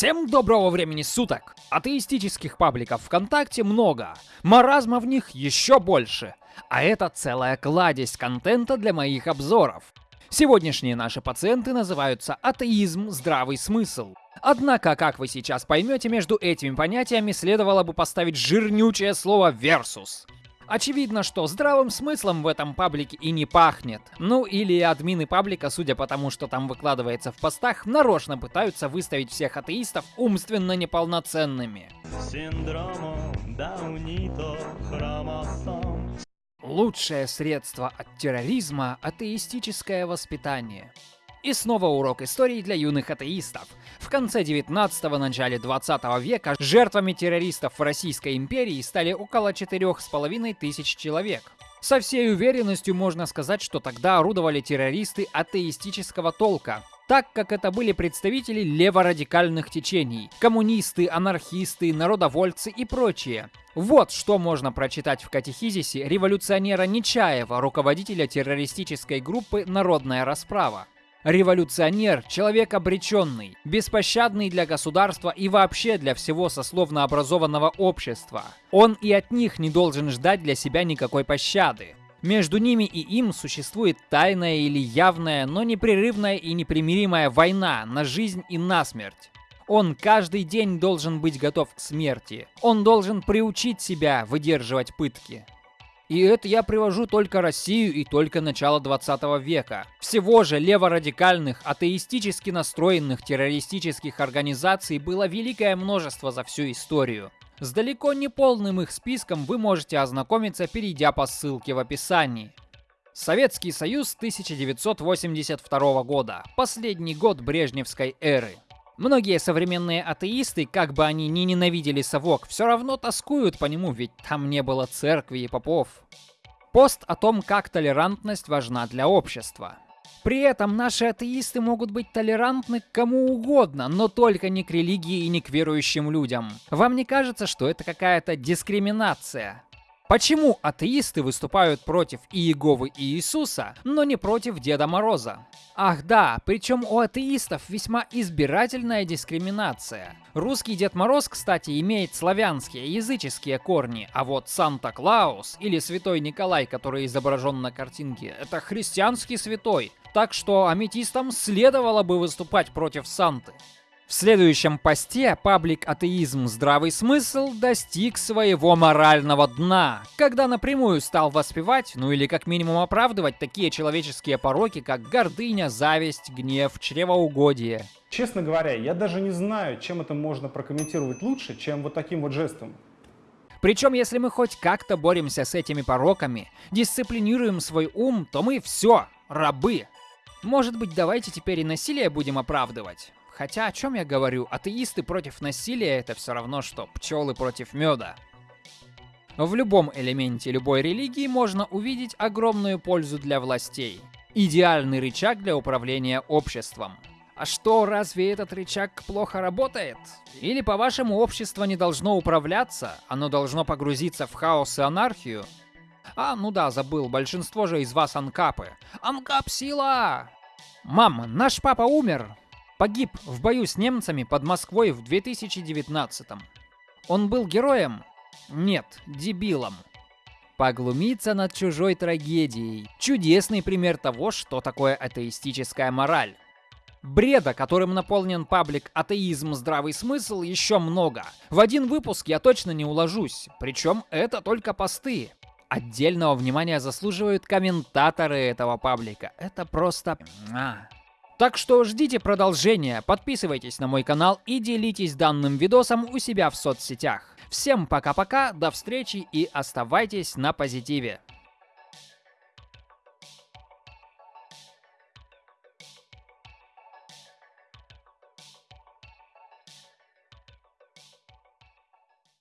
Всем доброго времени суток! Атеистических пабликов ВКонтакте много, маразма в них еще больше. А это целая кладезь контента для моих обзоров. Сегодняшние наши пациенты называются атеизм, здравый смысл. Однако, как вы сейчас поймете, между этими понятиями следовало бы поставить жирнючее слово «версус». Очевидно, что здравым смыслом в этом паблике и не пахнет. Ну или админы паблика, судя по тому, что там выкладывается в постах, нарочно пытаются выставить всех атеистов умственно неполноценными. Лучшее средство от терроризма – атеистическое воспитание. И снова урок истории для юных атеистов. В конце 19-го, начале 20 века жертвами террористов в Российской империи стали около 4,5 тысяч человек. Со всей уверенностью можно сказать, что тогда орудовали террористы атеистического толка, так как это были представители леворадикальных течений, коммунисты, анархисты, народовольцы и прочие. Вот что можно прочитать в катехизисе революционера Нечаева, руководителя террористической группы «Народная расправа». Революционер – человек обреченный, беспощадный для государства и вообще для всего сословно образованного общества. Он и от них не должен ждать для себя никакой пощады. Между ними и им существует тайная или явная, но непрерывная и непримиримая война на жизнь и на смерть. Он каждый день должен быть готов к смерти. Он должен приучить себя выдерживать пытки. И это я привожу только Россию и только начало 20 века. Всего же леворадикальных, атеистически настроенных террористических организаций было великое множество за всю историю. С далеко не полным их списком вы можете ознакомиться, перейдя по ссылке в описании. Советский Союз 1982 года. Последний год Брежневской эры. Многие современные атеисты, как бы они ни ненавидели совок, все равно тоскуют по нему, ведь там не было церкви и попов. Пост о том, как толерантность важна для общества. При этом наши атеисты могут быть толерантны к кому угодно, но только не к религии и не к верующим людям. Вам не кажется, что это какая-то дискриминация? Почему атеисты выступают против Иеговы и Иисуса, но не против Деда Мороза? Ах да, причем у атеистов весьма избирательная дискриминация. Русский Дед Мороз, кстати, имеет славянские, языческие корни, а вот Санта-Клаус или Святой Николай, который изображен на картинке, это христианский святой. Так что аметистам следовало бы выступать против Санты. В следующем посте паблик «Атеизм. Здравый смысл» достиг своего морального дна, когда напрямую стал воспевать, ну или как минимум оправдывать такие человеческие пороки, как гордыня, зависть, гнев, чревоугодие. Честно говоря, я даже не знаю, чем это можно прокомментировать лучше, чем вот таким вот жестом. Причем, если мы хоть как-то боремся с этими пороками, дисциплинируем свой ум, то мы все, рабы. Может быть, давайте теперь и насилие будем оправдывать? Хотя о чем я говорю? Атеисты против насилия это все равно, что пчелы против меда. В любом элементе любой религии можно увидеть огромную пользу для властей. Идеальный рычаг для управления обществом. А что, разве этот рычаг плохо работает? Или, по-вашему, общество не должно управляться? Оно должно погрузиться в хаос и анархию? А, ну да, забыл, большинство же из вас анкапы. Анкап сила! Мам, наш папа умер. Погиб в бою с немцами под Москвой в 2019 -м. Он был героем? Нет, дебилом. Поглумиться над чужой трагедией. Чудесный пример того, что такое атеистическая мораль. Бреда, которым наполнен паблик «Атеизм. Здравый смысл» еще много. В один выпуск я точно не уложусь. Причем это только посты. Отдельного внимания заслуживают комментаторы этого паблика. Это просто... Так что ждите продолжения, подписывайтесь на мой канал и делитесь данным видосом у себя в соцсетях. Всем пока-пока, до встречи и оставайтесь на позитиве.